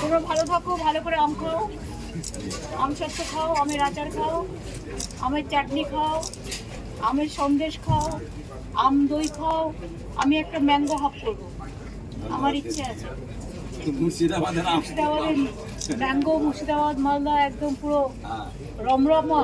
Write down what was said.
তোমরা ভালো থাকো ভালো করে আম খাও। আম সত্য খাও আমের আচার খাও আমের চাটনি খাও আমের সন্দেশ খাও আম দই খাও। আমি একটা ম্যাঙ্গো হাফ করব। আমার ইচ্ছে আছে। মুর্শিদাবাদের ম্যাঙ্গো মুর্শিদাবাদ মালদা একদম পুরো হ্যাঁ। রমরমা।